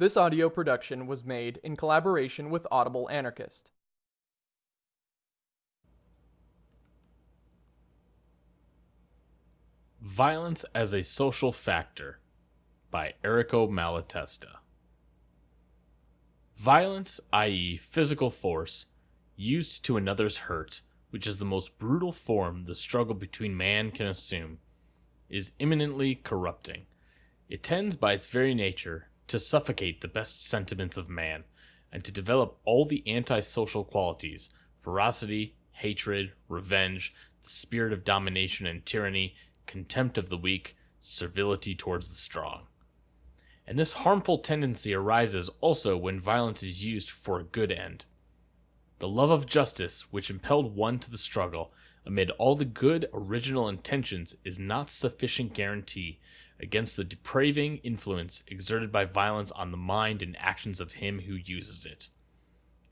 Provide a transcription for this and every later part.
This audio production was made in collaboration with Audible Anarchist. Violence as a Social Factor by Errico Malatesta. Violence, i.e., physical force, used to another's hurt, which is the most brutal form the struggle between man can assume, is eminently corrupting. It tends by its very nature to suffocate the best sentiments of man, and to develop all the anti-social qualities, ferocity, hatred, revenge, the spirit of domination and tyranny, contempt of the weak, servility towards the strong. And this harmful tendency arises also when violence is used for a good end. The love of justice which impelled one to the struggle, amid all the good original intentions, is not sufficient guarantee against the depraving influence exerted by violence on the mind and actions of him who uses it.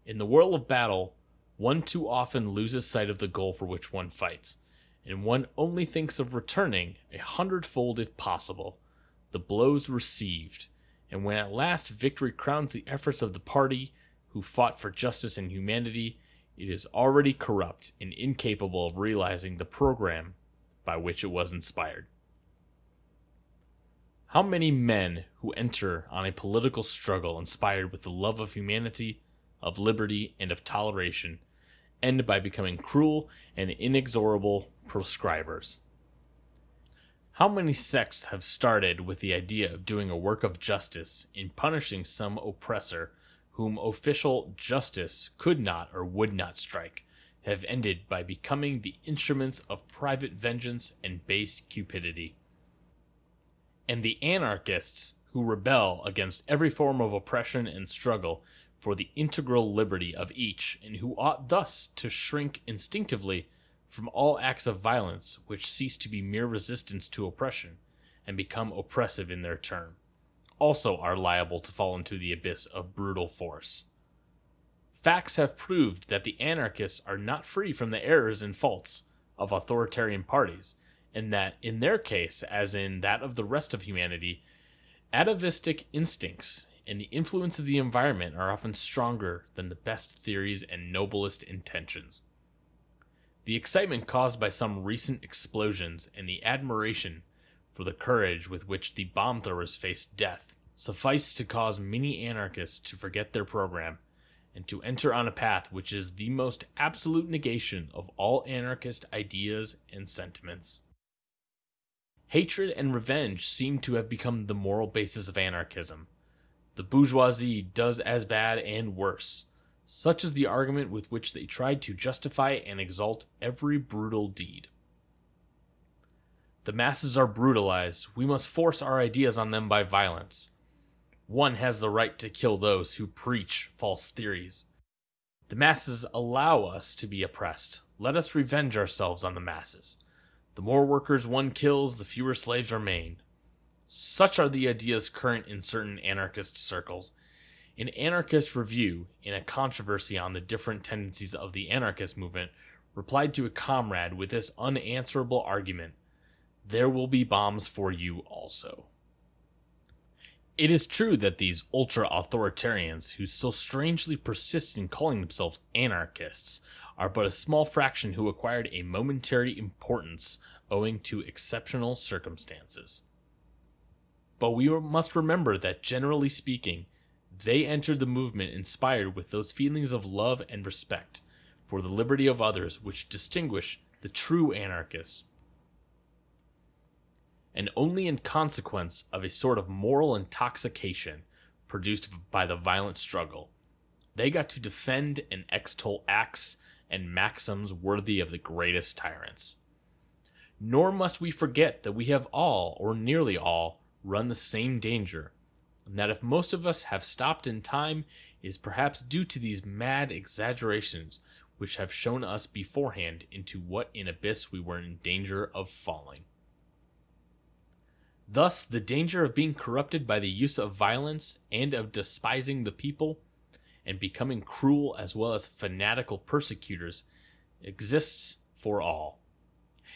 In the whirl of battle, one too often loses sight of the goal for which one fights, and one only thinks of returning, a hundredfold if possible, the blows received, and when at last victory crowns the efforts of the party who fought for justice and humanity, it is already corrupt and incapable of realizing the program by which it was inspired. How many men who enter on a political struggle inspired with the love of humanity, of liberty, and of toleration, end by becoming cruel and inexorable proscribers? How many sects have started with the idea of doing a work of justice in punishing some oppressor whom official justice could not or would not strike, have ended by becoming the instruments of private vengeance and base cupidity? And the anarchists who rebel against every form of oppression and struggle for the integral liberty of each, and who ought thus to shrink instinctively from all acts of violence which cease to be mere resistance to oppression, and become oppressive in their turn, also are liable to fall into the abyss of brutal force. Facts have proved that the anarchists are not free from the errors and faults of authoritarian parties, and that in their case, as in that of the rest of humanity, atavistic instincts and the influence of the environment are often stronger than the best theories and noblest intentions. The excitement caused by some recent explosions and the admiration for the courage with which the bomb throwers faced death suffice to cause many anarchists to forget their program and to enter on a path which is the most absolute negation of all anarchist ideas and sentiments. Hatred and revenge seem to have become the moral basis of anarchism. The bourgeoisie does as bad and worse. Such is the argument with which they tried to justify and exalt every brutal deed. The masses are brutalized. We must force our ideas on them by violence. One has the right to kill those who preach false theories. The masses allow us to be oppressed. Let us revenge ourselves on the masses. The more workers one kills, the fewer slaves remain. Such are the ideas current in certain anarchist circles. An anarchist review, in a controversy on the different tendencies of the anarchist movement, replied to a comrade with this unanswerable argument There will be bombs for you also. It is true that these ultra authoritarians, who so strangely persist in calling themselves anarchists, are but a small fraction who acquired a momentary importance owing to exceptional circumstances. But we must remember that generally speaking, they entered the movement inspired with those feelings of love and respect for the liberty of others which distinguish the true anarchists, and only in consequence of a sort of moral intoxication produced by the violent struggle, they got to defend and extol acts and maxims worthy of the greatest tyrants. Nor must we forget that we have all, or nearly all, run the same danger, and that if most of us have stopped in time it is perhaps due to these mad exaggerations which have shown us beforehand into what an abyss we were in danger of falling. Thus the danger of being corrupted by the use of violence and of despising the people and becoming cruel as well as fanatical persecutors exists for all.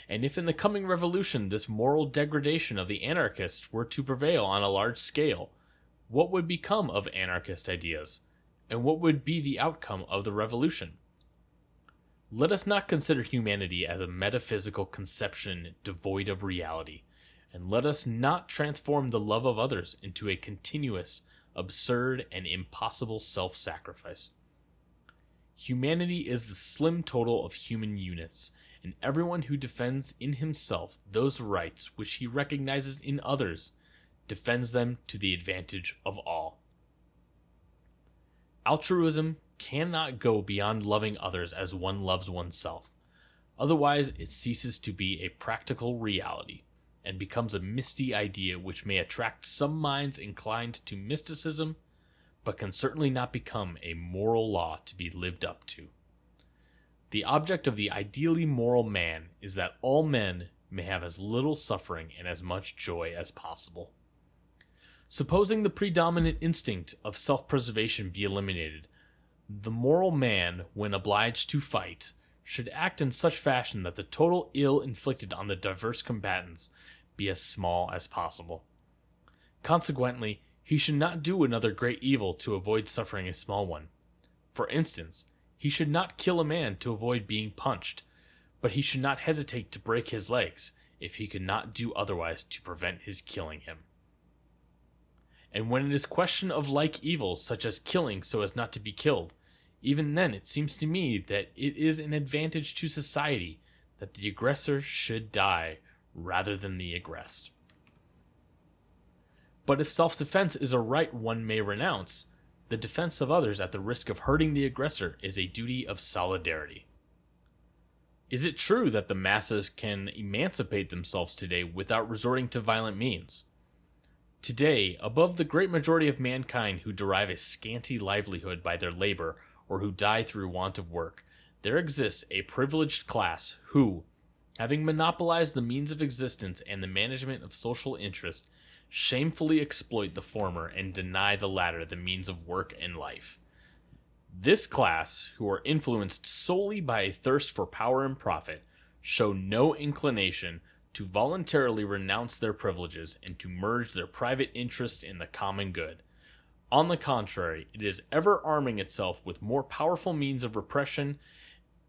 And if in the coming revolution this moral degradation of the anarchists were to prevail on a large scale, what would become of anarchist ideas, and what would be the outcome of the revolution? Let us not consider humanity as a metaphysical conception devoid of reality, and let us not transform the love of others into a continuous, absurd, and impossible self sacrifice. Humanity is the slim total of human units, and everyone who defends in himself those rights which he recognizes in others defends them to the advantage of all. Altruism cannot go beyond loving others as one loves oneself. Otherwise, it ceases to be a practical reality and becomes a misty idea which may attract some minds inclined to mysticism but can certainly not become a moral law to be lived up to. The object of the ideally moral man is that all men may have as little suffering and as much joy as possible. Supposing the predominant instinct of self preservation be eliminated, the moral man, when obliged to fight, should act in such fashion that the total ill inflicted on the diverse combatants be as small as possible. Consequently, he should not do another great evil to avoid suffering a small one. For instance, he should not kill a man to avoid being punched, but he should not hesitate to break his legs if he could not do otherwise to prevent his killing him. And when it is question of like evils, such as killing so as not to be killed, even then it seems to me that it is an advantage to society that the aggressor should die rather than the aggressed. But if self defense is a right one may renounce, the defense of others at the risk of hurting the aggressor is a duty of solidarity. Is it true that the masses can emancipate themselves today without resorting to violent means? Today, above the great majority of mankind who derive a scanty livelihood by their labor or who die through want of work, there exists a privileged class who, having monopolized the means of existence and the management of social interest, shamefully exploit the former and deny the latter the means of work and life. This class, who are influenced solely by a thirst for power and profit, show no inclination to voluntarily renounce their privileges and to merge their private interest in the common good. On the contrary, it is ever arming itself with more powerful means of repression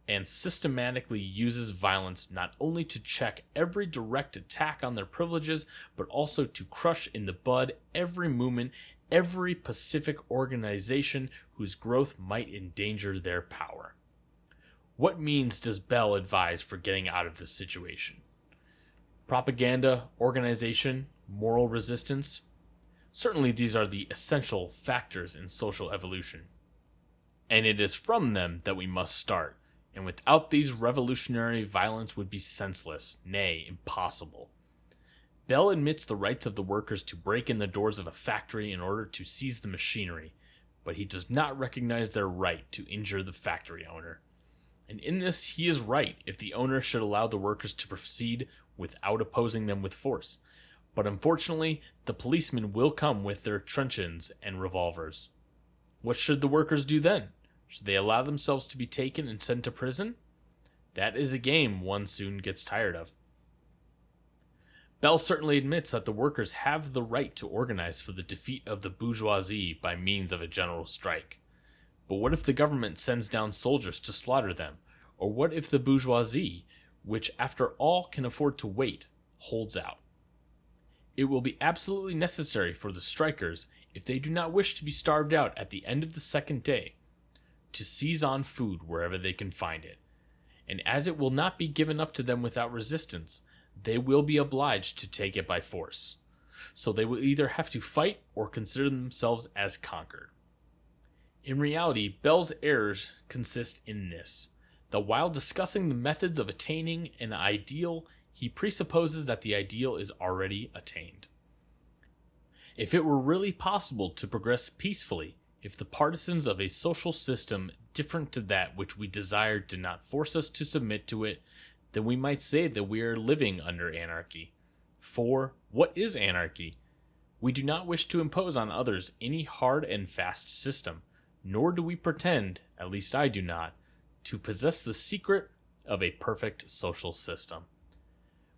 and systematically uses violence not only to check every direct attack on their privileges, but also to crush in the bud every movement, every pacific organization whose growth might endanger their power. What means does Bell advise for getting out of this situation? Propaganda, organization, moral resistance? Certainly these are the essential factors in social evolution. And it is from them that we must start and without these revolutionary violence would be senseless, nay, impossible. Bell admits the rights of the workers to break in the doors of a factory in order to seize the machinery, but he does not recognize their right to injure the factory owner. And in this he is right if the owner should allow the workers to proceed without opposing them with force. But unfortunately, the policemen will come with their truncheons and revolvers. What should the workers do then? Should they allow themselves to be taken and sent to prison? That is a game one soon gets tired of. Bell certainly admits that the workers have the right to organize for the defeat of the bourgeoisie by means of a general strike. But what if the government sends down soldiers to slaughter them? Or what if the bourgeoisie, which after all can afford to wait, holds out? It will be absolutely necessary for the strikers, if they do not wish to be starved out at the end of the second day, to seize on food wherever they can find it, and as it will not be given up to them without resistance, they will be obliged to take it by force. So they will either have to fight or consider themselves as conquered. In reality, Bell's errors consist in this that while discussing the methods of attaining an ideal, he presupposes that the ideal is already attained. If it were really possible to progress peacefully, if the partisans of a social system different to that which we desire did not force us to submit to it, then we might say that we are living under anarchy. For, what is anarchy? We do not wish to impose on others any hard and fast system, nor do we pretend, at least I do not, to possess the secret of a perfect social system.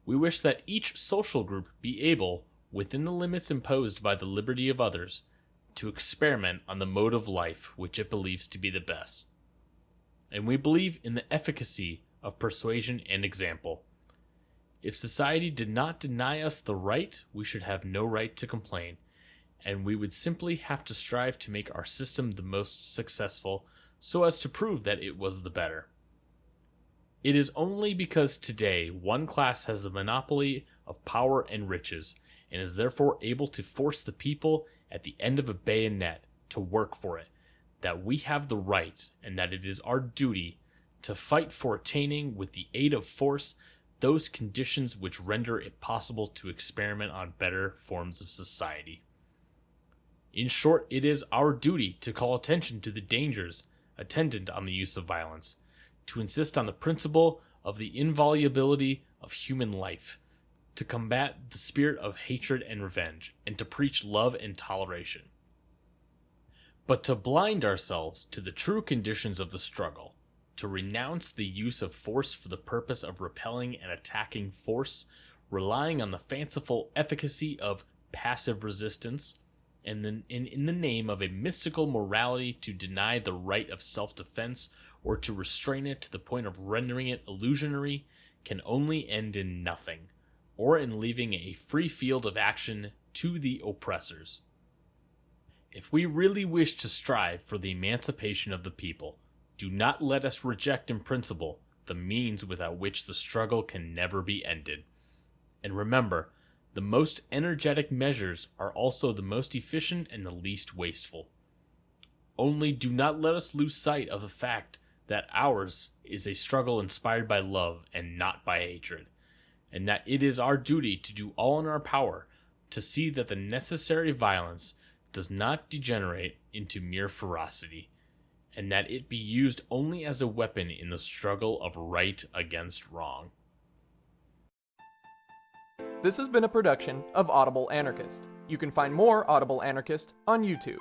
We wish that each social group be able, within the limits imposed by the liberty of others, to experiment on the mode of life which it believes to be the best. And we believe in the efficacy of persuasion and example. If society did not deny us the right, we should have no right to complain, and we would simply have to strive to make our system the most successful so as to prove that it was the better. It is only because today one class has the monopoly of power and riches, and is therefore able to force the people at the end of a bayonet to work for it, that we have the right, and that it is our duty, to fight for attaining, with the aid of force, those conditions which render it possible to experiment on better forms of society. In short, it is our duty to call attention to the dangers attendant on the use of violence, to insist on the principle of the inviolability of human life, to combat the spirit of hatred and revenge, and to preach love and toleration. But to blind ourselves to the true conditions of the struggle, to renounce the use of force for the purpose of repelling and attacking force, relying on the fanciful efficacy of passive resistance, and then in, in the name of a mystical morality to deny the right of self-defense or to restrain it to the point of rendering it illusionary, can only end in nothing, or in leaving a free field of action to the oppressors. If we really wish to strive for the emancipation of the people, do not let us reject in principle the means without which the struggle can never be ended. And remember, the most energetic measures are also the most efficient and the least wasteful. Only do not let us lose sight of the fact that ours is a struggle inspired by love and not by hatred, and that it is our duty to do all in our power to see that the necessary violence does not degenerate into mere ferocity, and that it be used only as a weapon in the struggle of right against wrong. This has been a production of Audible Anarchist. You can find more Audible Anarchist on YouTube.